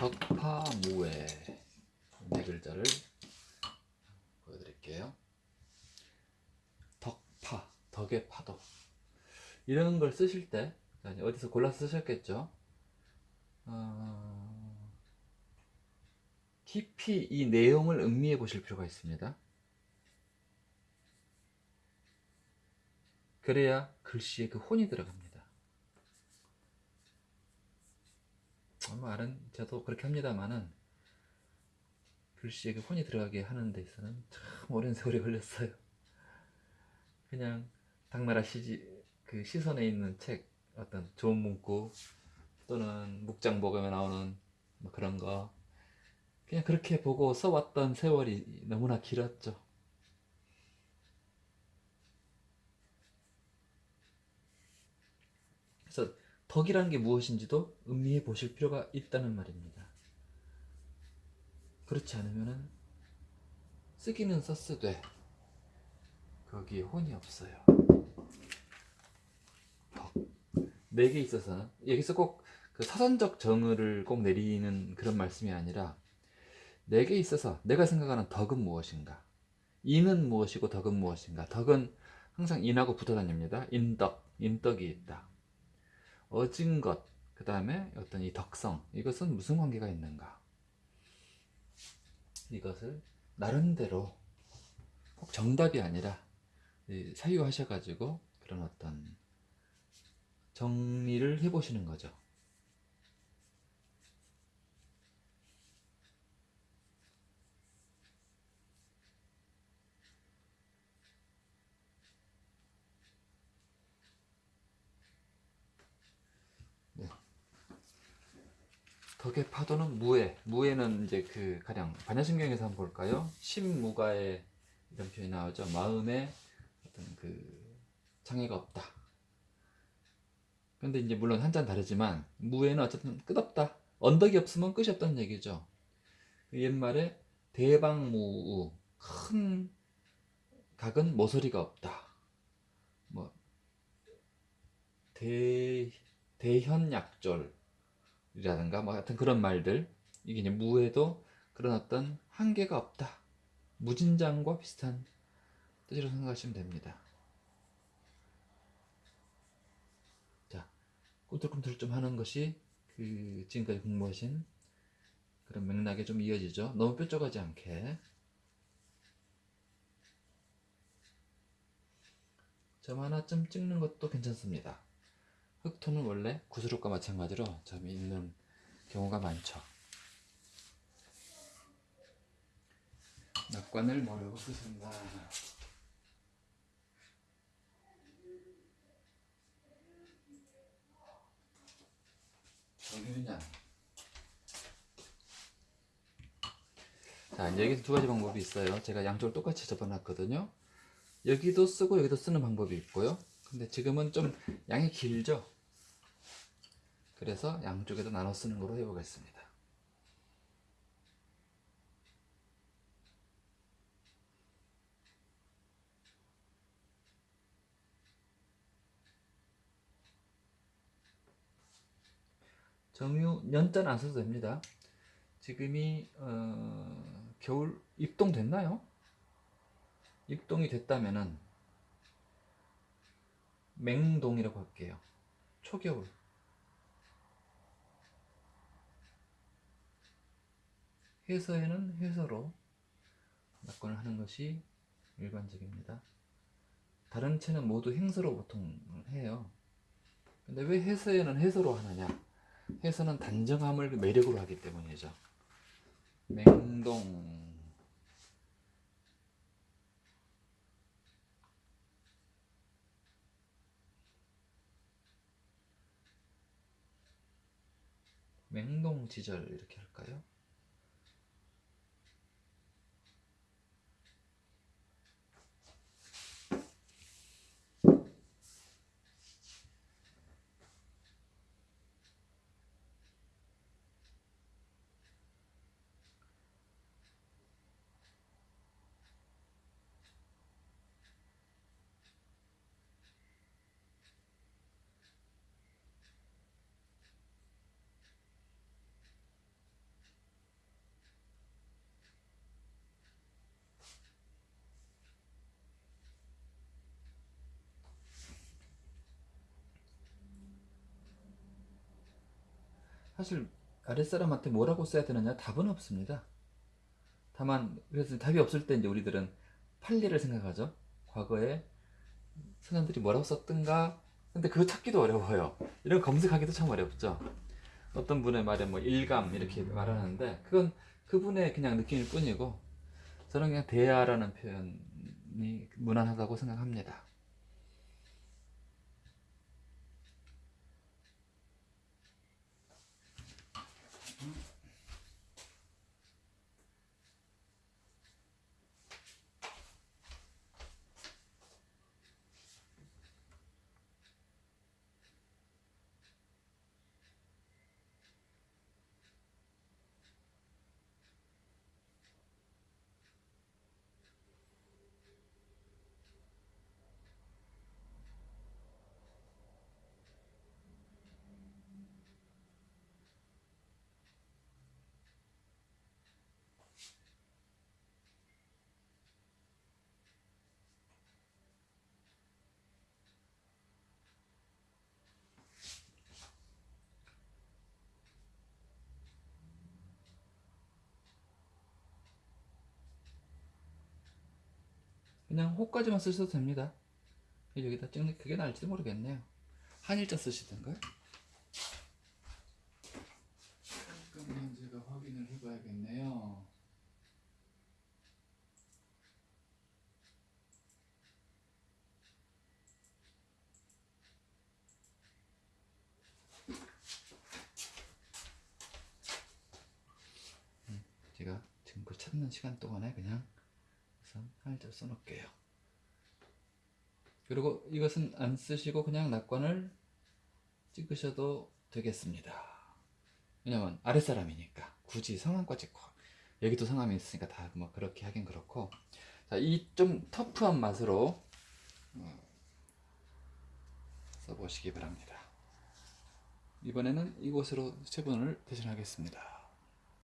덕파무에 네 글자를 보여드릴게요. 덕파, 덕의 파도. 이런 걸 쓰실 때 어디서 골라서 쓰셨겠죠? 어... 깊이 이 내용을 음미해 보실 필요가 있습니다. 그래야 글씨에 그 혼이 들어갑니다. 말은 저도 그렇게 합니다만은 글씨에 그 혼이 들어가게 하는 데 있어서는 참 오랜 세월이 걸렸어요. 그냥 당나라 시지 그 시선에 있는 책 어떤 좋은 문구 또는 묵장복음에 나오는 뭐 그런 거 그냥 그렇게 보고 써왔던 세월이 너무나 길었죠. 그래서 덕이라는 게 무엇인지도 음미해 보실 필요가 있다는 말입니다. 그렇지 않으면 쓰기는 썼으되 거기에 혼이 없어요. 덕. 내게 있어서는 여기서 꼭 그 사전적 정의를 꼭 내리는 그런 말씀이 아니라 내게 있어서 내가 생각하는 덕은 무엇인가 인은 무엇이고 덕은 무엇인가 덕은 항상 인하고 붙어 다닙니다. 인덕, 인덕이 있다. 어진 것, 그 다음에 어떤 이 덕성, 이것은 무슨 관계가 있는가? 이것을 나름대로 꼭 정답이 아니라 사유하셔가지고 그런 어떤 정리를 해보시는 거죠. 덕의 파도는 무에 무에는 이제 그 가령 반야신경에서 한번 볼까요? 심무가에 이런 표현이 나오죠. 마음에 어떤 그 장애가 없다. 근데 이제 물론 한자는 다르지만 무에는 어쨌든 끝없다. 언덕이 없으면 끝이 없다는 얘기죠. 그 옛말에 대방무우 큰 각은 모서리가 없다. 뭐 대, 대현약졸 이라든가 뭐 하여튼 그런 말들. 이게 이제 무에도 그런 어떤 한계가 없다. 무진장과 비슷한 뜻으로 생각하시면 됩니다. 자 꿈틀꿈틀 좀 하는 것이 그 지금까지 공부하신 그런 맥락에 좀 이어지죠. 너무 뾰족하지 않게. 점 하나쯤 찍는 것도 괜찮습니다 흑토는 원래 구스룩과 마찬가지로 점이 있는 경우가 많죠. 낙관을 뭐라고 쓰신가? 정윤양. 여기서 두 가지 방법이 있어요. 제가 양쪽을 똑같이 접어놨거든요. 여기도 쓰고 여기도 쓰는 방법이 있고요. 근데 지금은 좀 양이 길죠? 그래서 양쪽에도 나눠 쓰는 거로 해보겠습니다. 정유 연자는 안 써도 됩니다. 지금이 어, 겨울 입동 됐나요? 입동이 됐다면은 맹동이라고 할게요. 초겨울 회서에는 회서로 낙관을 하는 것이 일반적입니다. 다른 채는 모두 행서로 보통 해요. 근데 왜 해서에는 해서로 하느냐? 해서는 단정함을 매력으로 하기 때문이죠. 맹동 맹동 지절 이렇게 할까요? 사실 아랫사람한테 뭐라고 써야 되느냐 답은 없습니다. 다만 그래서 답이 없을 때 이제 우리들은 판례를 생각하죠. 과거에 선생들이 뭐라고 썼던가 근데 그거 찾기도 어려워요. 이런 거 검색하기도 참 어렵죠. 어떤 분의 말에 뭐 일감 이렇게 말하는데 그건 그분의 그냥 느낌일 뿐이고 저는 그냥 대야라는 표현이 무난하다고 생각합니다. 그냥 호까지만 쓰셔도 됩니다. 여기다 찍는 그게 나을지도 모르겠네요. 한일자 쓰시던가요? 잠깐만 제가 확인을 해봐야겠네요. 음, 제가 지금 그 찾는 시간 동안에 그냥 우선 한일자 써놓을게요. 그리고 이것은 안 쓰시고 그냥 낙관을 찍으셔도 되겠습니다. 왜냐면 아랫사람이니까 굳이 성함과 찍고 여기도 성함이 있으니까 다 뭐 그렇게 하긴 그렇고 자 이 좀 터프한 맛으로 어, 써보시기 바랍니다. 이번에는 이곳으로 세 분을 대신하겠습니다.